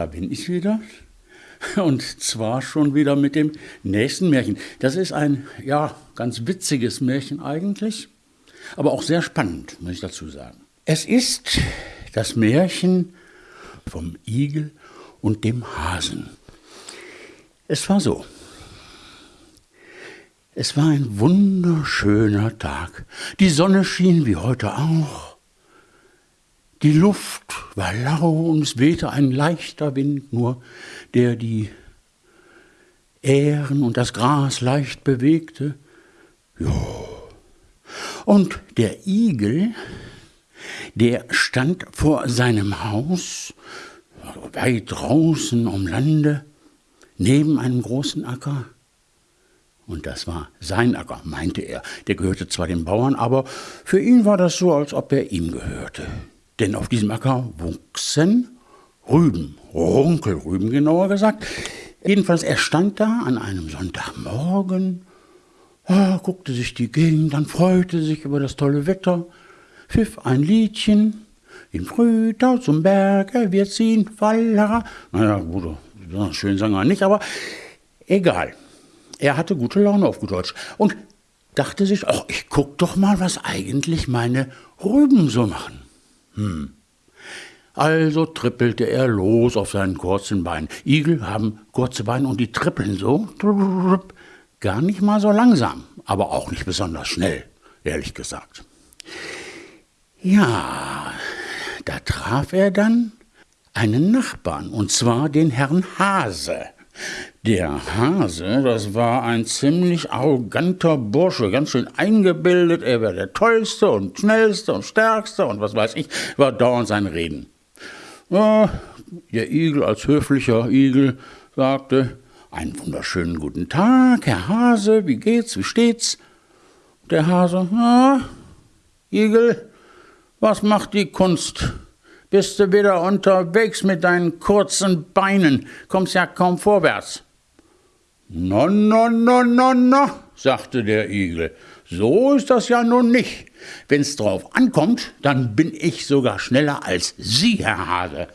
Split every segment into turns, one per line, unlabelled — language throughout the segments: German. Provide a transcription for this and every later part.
Da bin ich wieder. Und zwar schon wieder mit dem nächsten Märchen. Das ist ein, ja, ganz witziges Märchen eigentlich, aber auch sehr spannend, muss ich dazu sagen. Es ist das Märchen vom Igel und dem Hasen. Es war so. Es war ein wunderschöner Tag. Die Sonne schien wie heute auch. Die Luft war lau und es wehte ein leichter Wind nur, der die Ähren und das Gras leicht bewegte. Jo. Und der Igel, der stand vor seinem Haus, weit draußen am Lande, neben einem großen Acker. Und das war sein Acker, meinte er. Der gehörte zwar den Bauern, aber für ihn war das so, als ob er ihm gehörte. Denn auf diesem Acker wuchsen Rüben, Runkelrüben genauer gesagt. Jedenfalls, er stand da an einem Sonntagmorgen, ah, guckte sich die Gegend an, freute sich über das tolle Wetter, pfiff ein Liedchen, im Frühtau zum Berge wir ziehen, Fallera. Naja, gut, schön sang er nicht, aber egal. Er hatte gute Laune auf gut Deutsch und dachte sich, ach, ich guck doch mal, was eigentlich meine Rüben so machen. Hm. Also trippelte er los auf seinen kurzen Beinen. Igel haben kurze Beine und die trippeln so. Gar nicht mal so langsam, aber auch nicht besonders schnell, ehrlich gesagt. Ja, da traf er dann einen Nachbarn, und zwar den Herrn Hase. Der Hase, das war ein ziemlich arroganter Bursche, ganz schön eingebildet, er wäre der Tollste und Schnellste und Stärkste und was weiß ich, war dauernd sein Reden. Ja, der Igel als höflicher Igel sagte, einen wunderschönen guten Tag, Herr Hase, wie geht's, wie steht's? Der Hase, ja, Igel, was macht die Kunst? Bist du wieder unterwegs mit deinen kurzen Beinen, kommst ja kaum vorwärts. No, no, no, no, no, sagte der Igel. So ist das ja nun nicht. Wenn's drauf ankommt, dann bin ich sogar schneller als Sie, Herr Hase.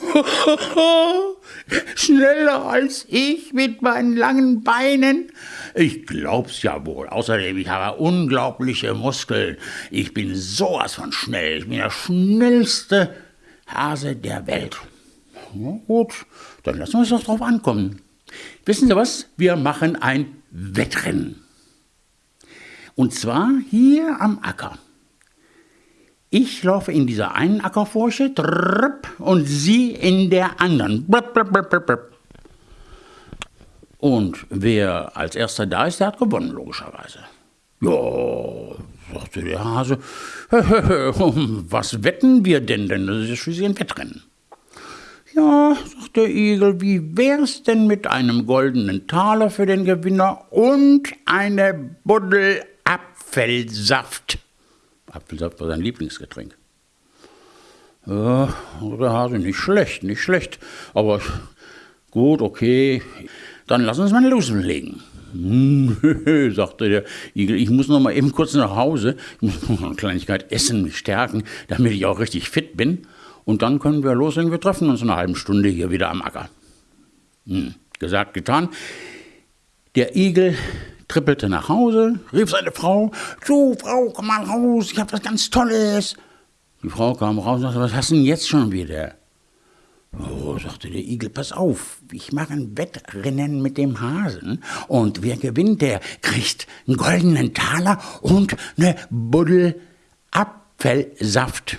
schneller als ich mit meinen langen Beinen? Ich glaub's ja wohl. Außerdem, ich habe unglaubliche Muskeln. Ich bin sowas von schnell. Ich bin der schnellste Hase der Welt. Na gut, dann lassen wir es doch drauf ankommen. Wissen Sie was? Wir machen ein Wettrennen. Und zwar hier am Acker. Ich laufe in dieser einen Ackerfurche und Sie in der anderen. Und wer als erster da ist, der hat gewonnen, logischerweise. Ja, sagte der Hase, was wetten wir denn denn? Das ist schließlich ein Wettrennen. Ja, sagt der Igel, wie wär's denn mit einem goldenen Taler für den Gewinner und eine Buddel Apfelsaft? Apfelsaft war sein Lieblingsgetränk. Ja, der Hase, nicht schlecht, nicht schlecht. Aber gut, okay, dann lass uns mal loslegen. Hm, sagte der Igel, ich muss noch mal eben kurz nach Hause. Ich muss noch eine Kleinigkeit essen, mich stärken, damit ich auch richtig fit bin. Und dann können wir loslegen. Wir treffen uns in einer halben Stunde hier wieder am Acker. Hm, gesagt, getan. Der Igel trippelte nach Hause, rief seine Frau: Du, Frau, komm mal raus, ich habe was ganz Tolles. Die Frau kam raus und sagte: Was hast du denn jetzt schon wieder? Oh, sagte der Igel, pass auf, ich mache ein Wettrennen mit dem Hasen und wer gewinnt, der kriegt einen goldenen Taler und eine Buddel Apfelsaft.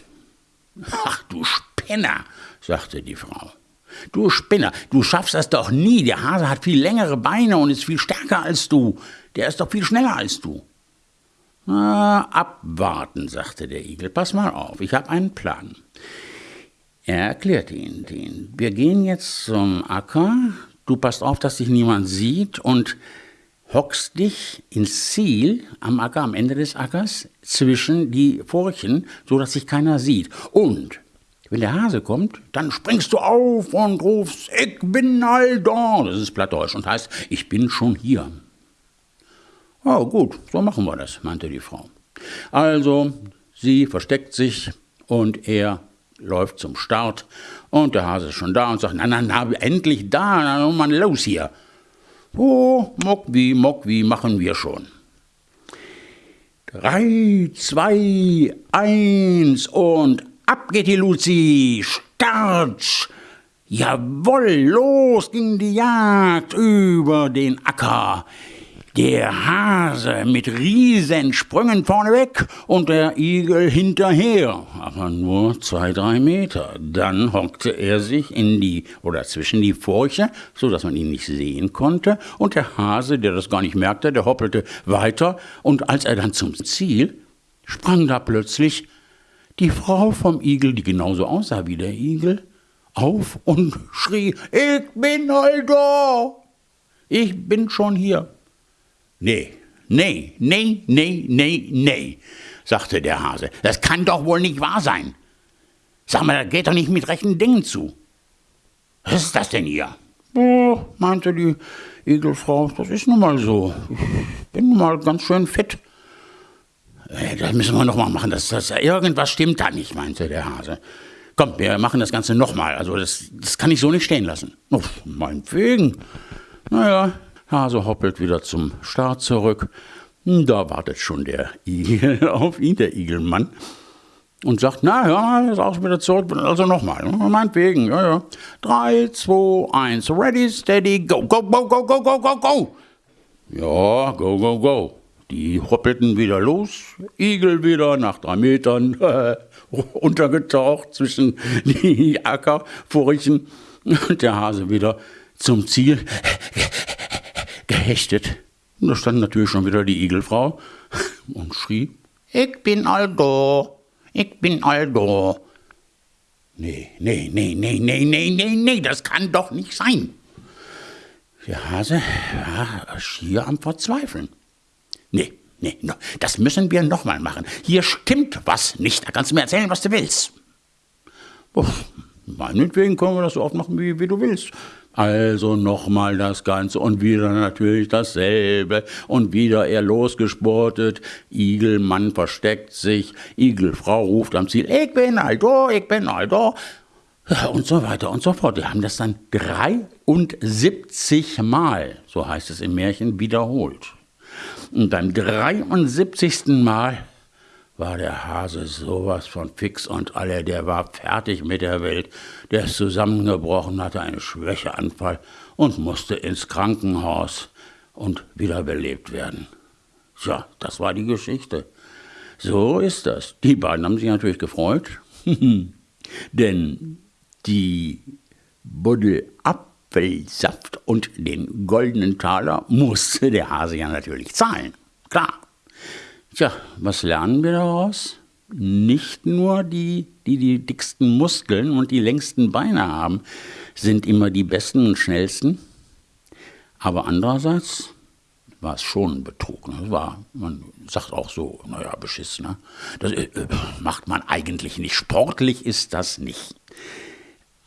Ach, du Spinner, sagte die Frau. Du Spinner, du schaffst das doch nie. Der Hase hat viel längere Beine und ist viel stärker als du. Der ist doch viel schneller als du. Na, abwarten, sagte der Igel. Pass mal auf, ich habe einen Plan. Er erklärte ihn den. Wir gehen jetzt zum Acker. Du passt auf, dass dich niemand sieht und hockst dich ins Ziel am Acker, am Ende des Ackers, zwischen die Furchen, so dass sich keiner sieht. Und wenn der Hase kommt, dann springst du auf und rufst, ich bin all da. Das ist Plattdeutsch und heißt, ich bin schon hier. Oh, gut, so machen wir das, meinte die Frau. Also, sie versteckt sich und er läuft zum Start Und der Hase ist schon da und sagt, na, na, na, endlich da, na, Mann, los hier. Oh, mock wie, mock wie, machen wir schon. Drei, zwei, eins und ab geht die Luzi, Startsch. Jawoll, los ging die Jagd über den Acker. Der Hase mit Riesensprüngen vorneweg und der Igel hinterher. Aber nur zwei, drei Meter. Dann hockte er sich in die oder zwischen die Furche, so dass man ihn nicht sehen konnte. Und der Hase, der das gar nicht merkte, der hoppelte weiter. Und als er dann zum Ziel, sprang da plötzlich die Frau vom Igel, die genauso aussah wie der Igel, auf und schrie, ich bin halt da. Ich bin schon hier. Nee, nee, nee, nee, nee, nee, sagte der Hase. Das kann doch wohl nicht wahr sein. Sag mal, das geht doch nicht mit rechten Dingen zu. Was ist das denn hier? Oh, meinte die Egelfrau, das ist nun mal so. Ich bin nun mal ganz schön fit. Äh, das müssen wir noch mal machen. Das, das, irgendwas stimmt da nicht, meinte der Hase. Komm, wir machen das Ganze noch mal. Also das, das kann ich so nicht stehen lassen. Oh, meinetwegen. Naja, Hase hoppelt wieder zum Start zurück. Da wartet schon der Igel auf ihn, der Igelmann, und sagt, na ja, ist auch wieder zurück, also nochmal, meinetwegen, ja, ja. Drei, zwei, eins, ready, steady, go, go, go, go, go, go, go, go. Ja, go, go, go. Die hoppelten wieder los, Igel wieder nach drei Metern untergetaucht zwischen die Ackerfurchen und der Hase wieder zum Ziel gehechtet. Und da stand natürlich schon wieder die Igelfrau und schrie, ich bin Aldo, ich bin Aldo. Nee, nee, nee, nee, nee, nee, nee, nee, das kann doch nicht sein. Der Hase war schier am Verzweifeln. Nee, nee, das müssen wir nochmal machen. Hier stimmt was nicht. Da kannst du mir erzählen, was du willst. Uff, meinetwegen können wir das so oft machen, wie, wie du willst. Also nochmal das Ganze und wieder natürlich dasselbe und wieder er losgesportet. Igelmann versteckt sich, Igelfrau ruft am Ziel, ich bin Aldo, ich bin Aldo. Und so weiter und so fort. Die haben das dann 73 Mal, so heißt es im Märchen, wiederholt. Und beim 73. Mal war der Hase sowas von fix und alle, der war fertig mit der Welt, der ist zusammengebrochen, hatte einen Schwächeanfall und musste ins Krankenhaus und wiederbelebt werden. Tja, das war die Geschichte. So ist das. Die beiden haben sich natürlich gefreut, denn die Buddel Apfelsaft und den goldenen Taler musste der Hase ja natürlich zahlen. Klar. Tja, was lernen wir daraus? Nicht nur die, die die dicksten Muskeln und die längsten Beine haben, sind immer die besten und schnellsten. Aber andererseits war es schon ein Betrug. Ne? War, man sagt auch so, naja, beschissen. Ne? Das äh, macht man eigentlich nicht. Sportlich ist das nicht.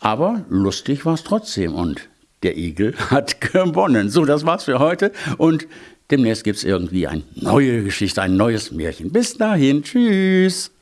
Aber lustig war es trotzdem und der Igel hat gewonnen. So, das war's für heute und Demnächst gibt es irgendwie eine neue Geschichte, ein neues Märchen. Bis dahin, tschüss.